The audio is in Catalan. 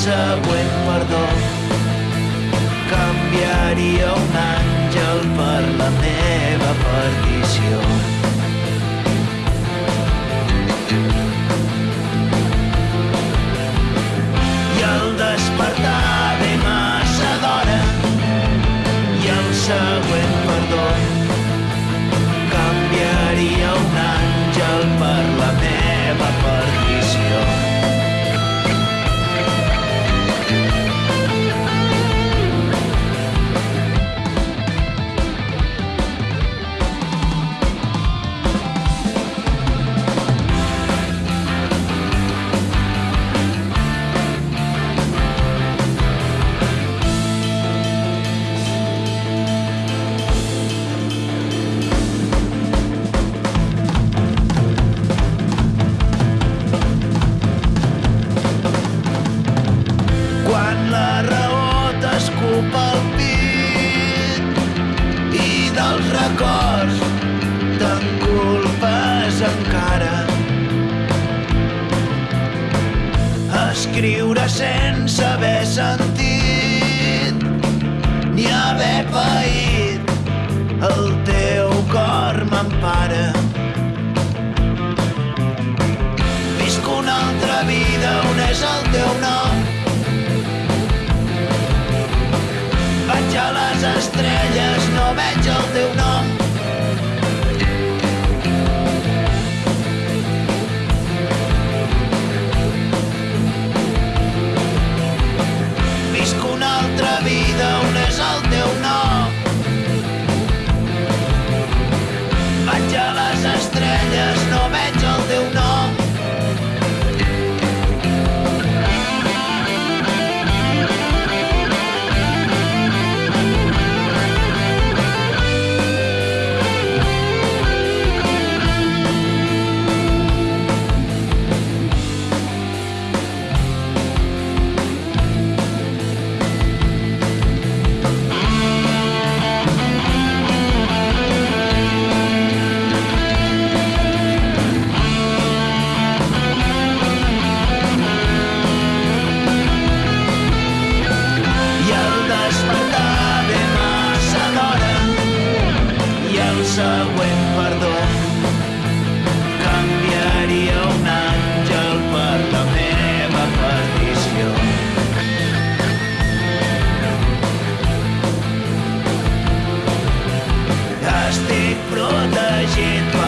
següent perdó canviaria un àngel per la meva perdició. treu pit i dels records te'n culpes encara. Escriure sense haver sentit ni haver paït Brigitte.